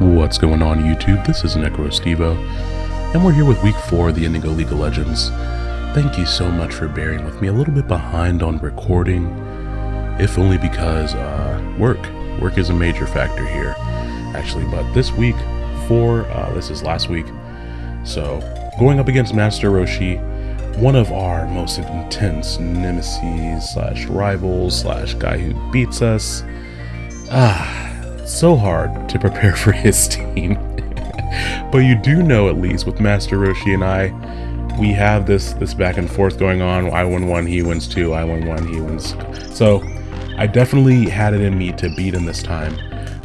What's going on YouTube? This is NecroStevo, and we're here with week 4 of the Indigo League of Legends. Thank you so much for bearing with me a little bit behind on recording, if only because uh, work. Work is a major factor here, actually, but this week, for, uh, this is last week, so going up against Master Roshi, one of our most intense nemesis slash rivals slash guy who beats us. Ah, so hard to prepare for his team. but you do know at least with Master Roshi and I, we have this this back and forth going on. I win one, he wins two. I win one, he wins. So I definitely had it in me to beat him this time.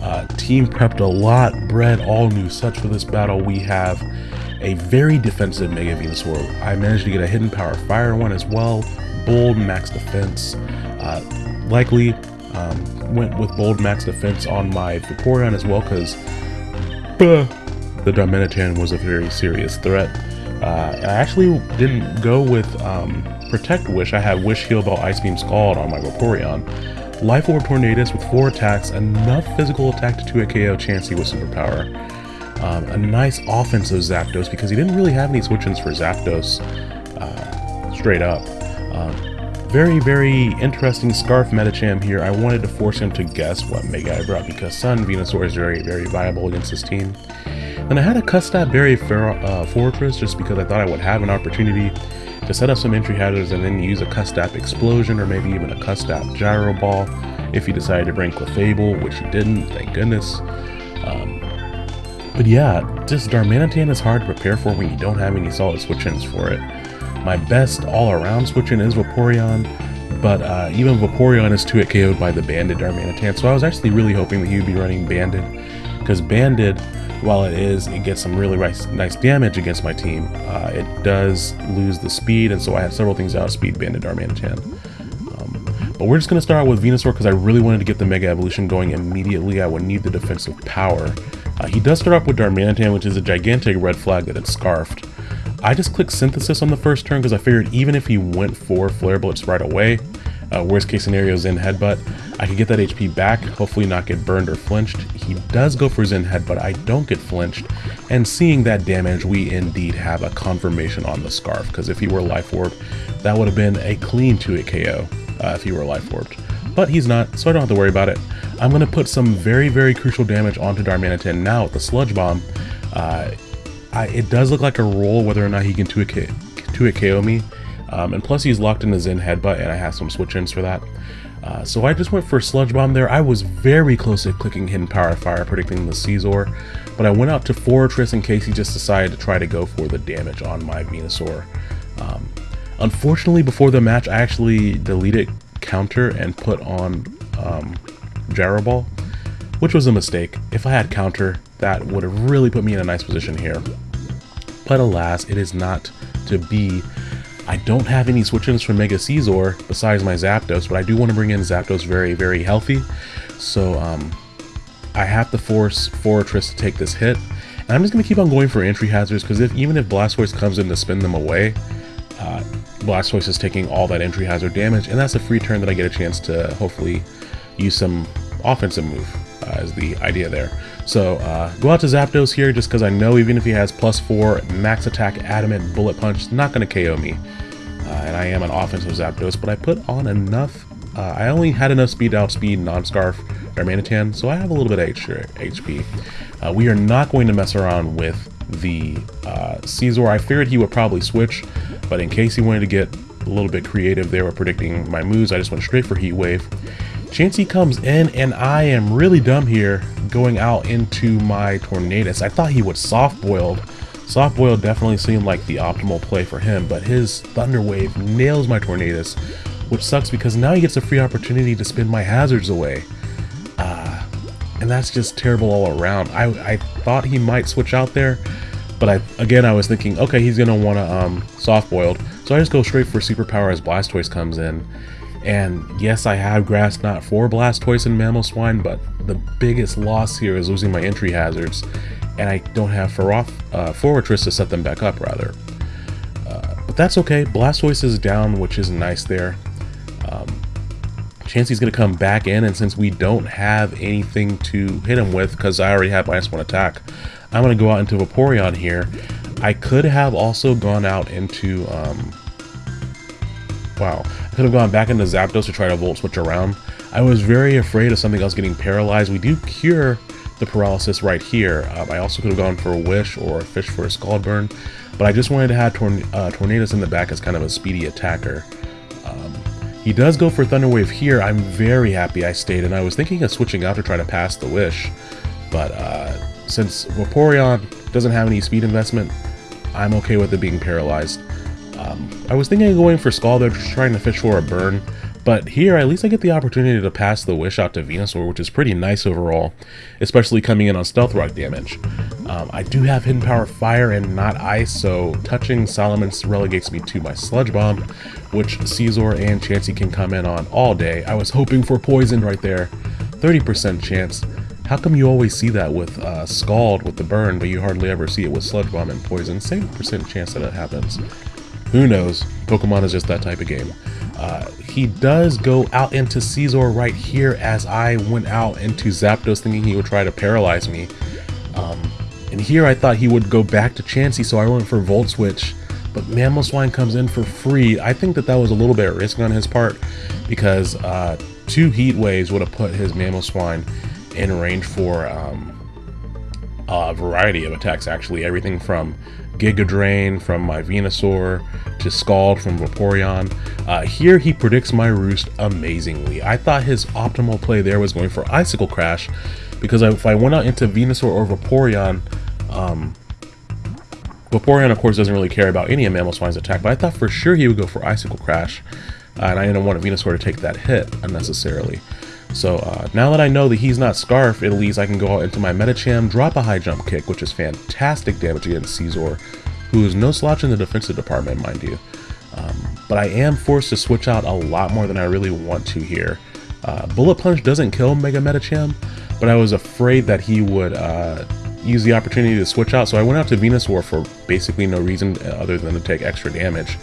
Uh, team prepped a lot, bred all new such for this battle. We have a very defensive Mega Venusaur. I managed to get a hidden power fire one as well. Bold max defense. Uh, likely um, went with bold max defense on my Vaporeon as well because the Darmanitan was a very serious threat. Uh, I actually didn't go with um, Protect Wish. I had Wish Heal Bell Ice Beam Scald on my Vaporeon. Life Orb Tornadus with 4 attacks, enough physical attack to 2 a KO Chansey with Superpower. Um, a nice offensive Zapdos because he didn't really have any switch-ins for Zapdos uh, straight up. Um, very, very interesting Scarf Medicham here. I wanted to force him to guess what Mega I brought because Sun Venusaur is very, very viable against this team. And I had a Custap Berry uh, Forretress just because I thought I would have an opportunity to set up some entry hazards and then use a Custap Explosion or maybe even a Custap Gyro Ball if he decided to bring Clefable, which he didn't, thank goodness. Um, but yeah, just Darmanitan is hard to prepare for when you don't have any solid switch-ins for it. My best all-around switching is Vaporeon, but uh, even Vaporeon is 2-hit KO'd by the Banded Darmanitan, so I was actually really hoping that he would be running Banded, because Banded, while it is, it gets some really nice, nice damage against my team, uh, it does lose the speed, and so I have several things out of speed Banded Darmanitan. Um, but we're just going to start with Venusaur because I really wanted to get the Mega Evolution going immediately. I would need the defensive power. Uh, he does start off with Darmanitan, which is a gigantic red flag that it's scarfed. I just clicked Synthesis on the first turn because I figured even if he went for Flare Blitz right away, uh, worst case scenario is Zen Headbutt, I could get that HP back, hopefully not get burned or flinched. He does go for Zen Headbutt, I don't get flinched, and seeing that damage, we indeed have a confirmation on the Scarf, because if he were Life Orbed, that would have been a clean 2-hit KO uh, if he were Life Orbed. But he's not, so I don't have to worry about it. I'm going to put some very, very crucial damage onto Darmanitan now with the Sludge Bomb. Uh, I, it does look like a roll whether or not he can 2-hit 2 KO me. Um, and plus he's locked in his Zen Headbutt and I have some switch-ins for that. Uh, so I just went for Sludge Bomb there. I was very close to clicking Hidden Power Fire, predicting the Scizor, but I went out to Forretress in case he just decided to try to go for the damage on my Venusaur. Um, unfortunately, before the match, I actually deleted Counter and put on um, Gyro Ball, which was a mistake. If I had Counter, that would have really put me in a nice position here. But alas, it is not to be. I don't have any switch-ins for Mega Scizor besides my Zapdos, but I do want to bring in Zapdos very, very healthy. So um, I have to force Forretress to take this hit. And I'm just going to keep on going for entry hazards because if even if Blastoise comes in to spin them away, uh, Blastoise is taking all that entry hazard damage, and that's a free turn that I get a chance to hopefully use some offensive move uh, is the idea there. So uh, go out to Zapdos here just because I know even if he has plus 4 max attack adamant bullet punch, not going to KO me. Uh, and I am an offensive Zapdos, but I put on enough. Uh, I only had enough speed to outspeed non-scarf Darmanitan, so I have a little bit of HP. Uh, we are not going to mess around with the uh, Scizor. I figured he would probably switch, but in case he wanted to get a little bit creative they were predicting my moves, I just went straight for Heat Wave. Chansey comes in, and I am really dumb here going out into my Tornadus. I thought he would soft boiled. Soft boiled definitely seemed like the optimal play for him, but his Thunder Wave nails my Tornadus, which sucks because now he gets a free opportunity to spin my hazards away. Uh, and that's just terrible all around. I, I thought he might switch out there, but I again I was thinking, okay, he's gonna want to um, soft boiled, so I just go straight for superpower as Blastoise comes in, and yes, I have Grass Knot for Blastoise and Mamoswine, but the biggest loss here is losing my entry hazards, and I don't have Feroth, uh, Forretress to set them back up, rather. Uh, but that's okay, Blastoise is down, which is nice there. Um, Chansey's going to come back in, and since we don't have anything to hit him with, because I already have minus one attack, I'm going to go out into Vaporeon here. I could have also gone out into, um, wow, I could have gone back into Zapdos to try to Volt Switch around. I was very afraid of something else getting paralyzed. We do cure the paralysis right here. Um, I also could have gone for a Wish or a Fish for a Scald Burn, but I just wanted to have Torn uh, Tornadus in the back as kind of a speedy attacker. Um, he does go for Thunder Wave here. I'm very happy I stayed, and I was thinking of switching out to try to pass the Wish. But uh, since Vaporeon doesn't have any speed investment, I'm okay with it being paralyzed. Um, I was thinking of going for Scald there, just trying to fish for a burn. But here, at least I get the opportunity to pass the Wish out to Venusaur, which is pretty nice overall, especially coming in on Stealth Rock damage. Um, I do have Hidden Power Fire and not Ice, so touching Salamence relegates me to my Sludge Bomb, which Scizor and Chansey can come in on all day. I was hoping for Poison right there. 30% chance. How come you always see that with uh, Scald with the burn, but you hardly ever see it with Sludge Bomb and Poison? Same percent chance that it happens. Who knows? Pokemon is just that type of game. Uh, he does go out into Scizor right here as I went out into Zapdos thinking he would try to paralyze me. Um, and here I thought he would go back to Chansey, so I went for Volt Switch. But Mamoswine comes in for free. I think that that was a little bit risky on his part because uh, two Heat Waves would have put his Mamoswine in range for um, a variety of attacks, actually. Everything from Giga Drain from my Venusaur to Scald from Vaporeon. Uh, here he predicts my Roost amazingly. I thought his optimal play there was going for Icicle Crash because if I went out into Venusaur or Vaporeon, um, Vaporeon of course doesn't really care about any of Mamoswine's attack, but I thought for sure he would go for Icicle Crash, uh, and I didn't want a Venusaur to take that hit unnecessarily. So uh, now that I know that he's not Scarf, at least I can go out into my Medicham, drop a high jump kick, which is fantastic damage against Scizor, who is no slouch in the defensive department, mind you. Um, but I am forced to switch out a lot more than I really want to here. Uh, Bullet Punch doesn't kill Mega Medicham, but I was afraid that he would uh, use the opportunity to switch out, so I went out to Venusaur for basically no reason other than to take extra damage.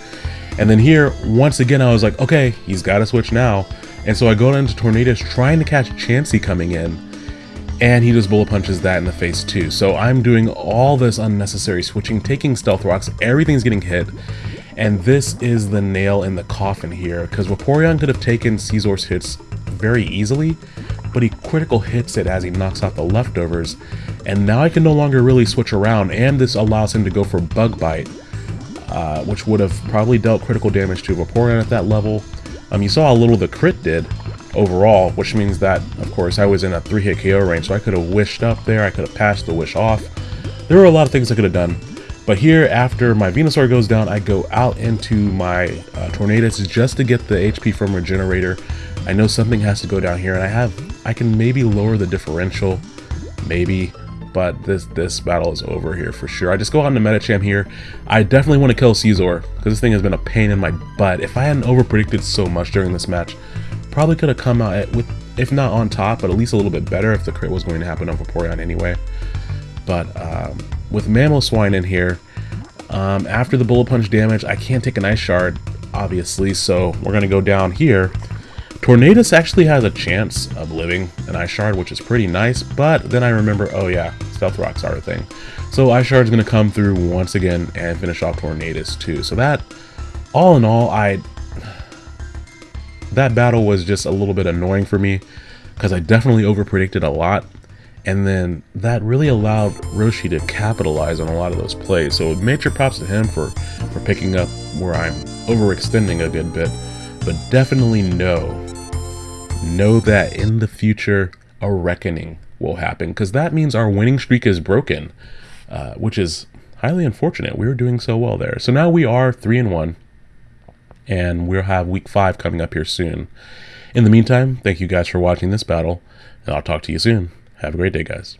And then here, once again, I was like, okay, he's got to switch now. And so I go into Tornadus trying to catch Chansey coming in, and he just bullet punches that in the face too. So I'm doing all this unnecessary switching, taking stealth rocks, everything's getting hit, and this is the nail in the coffin here, because Vaporeon could have taken Scizor's hits very easily, but he critical hits it as he knocks out the leftovers, and now I can no longer really switch around, and this allows him to go for Bug Bite, uh, which would have probably dealt critical damage to Vaporeon at that level, um, you saw how little the crit did overall, which means that, of course, I was in a 3-hit KO range, so I could have wished up there, I could have passed the wish off. There were a lot of things I could have done. But here, after my Venusaur goes down, I go out into my uh, Tornadus just to get the HP from Regenerator. I know something has to go down here, and I have, I can maybe lower the differential, maybe, but this this battle is over here for sure. I just go on to Medicham here. I definitely want to kill Scizor, because this thing has been a pain in my butt. If I hadn't over-predicted so much during this match, probably could have come out with, if not on top, but at least a little bit better if the crit was going to happen on Vaporeon anyway. But um, with Mamoswine in here, um, after the Bullet Punch damage, I can't take an Ice Shard, obviously, so we're going to go down here Tornadus actually has a chance of living an Ice Shard, which is pretty nice, but then I remember, oh yeah, Stealth Rocks are a thing. So Ice Shard's going to come through once again and finish off Tornadus too. So that, all in all, I that battle was just a little bit annoying for me because I definitely overpredicted a lot. And then that really allowed Roshi to capitalize on a lot of those plays. So major props to him for, for picking up where I'm overextending a good bit. But definitely know know that in the future a reckoning will happen because that means our winning streak is broken, uh, which is highly unfortunate. We were doing so well there. So now we are three and one, and we'll have week five coming up here soon. In the meantime, thank you guys for watching this battle, and I'll talk to you soon. Have a great day, guys.